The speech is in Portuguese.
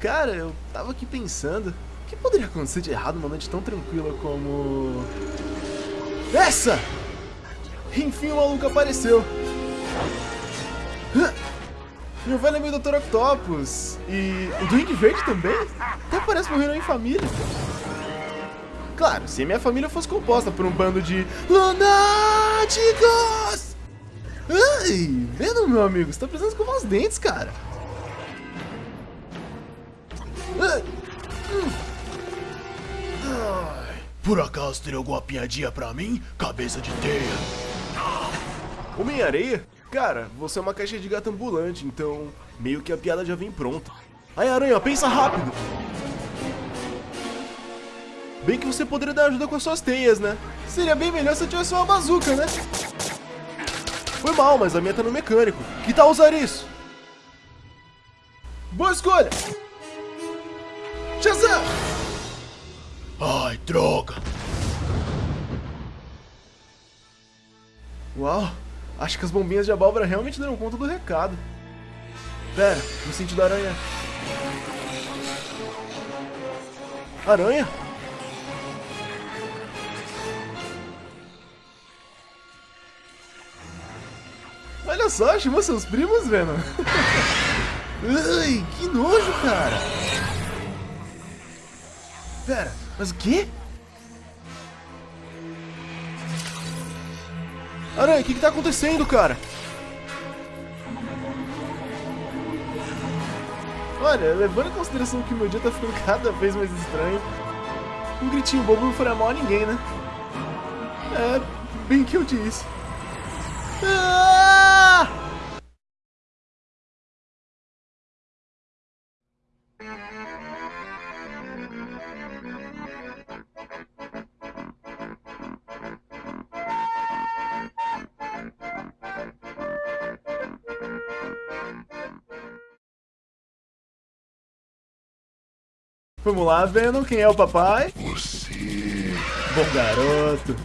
Cara, eu tava aqui pensando, o que poderia acontecer de errado numa noite tão tranquila como... Essa! Enfim o maluco apareceu. Meu velho amigo Dr. Octopus. E o Duende Verde também? Até parece reunião em família. Claro, se minha família fosse composta por um bando de lunáticos! Ai, vendo, meu amigo, você tá precisando escovar os dentes, cara. Por acaso teria alguma piadinha pra mim, cabeça de teia? Homem-Areia? Cara, você é uma caixa de gato ambulante, então meio que a piada já vem pronta. Aí, Aranha, pensa rápido! Bem que você poderia dar ajuda com as suas teias, né? Seria bem melhor se eu tivesse uma bazuca, né? Foi mal, mas a minha tá no mecânico. Que tal usar isso? Boa escolha! Shazam! Ai, droga! Uau, acho que as bombinhas de abóbora realmente deram conta do recado. Pera, no sentido aranha. Aranha? Olha só, chamou seus primos, Venom. Ai, que nojo, cara. Pera, mas o quê? Aranha, o que, que tá acontecendo, cara? Olha, levando em consideração que meu dia tá ficando cada vez mais estranho, um gritinho bobo não faria mal a ninguém, né? É, bem que eu disse. Ah! Vamos lá, Venom, quem é o papai? Você. Bom garoto.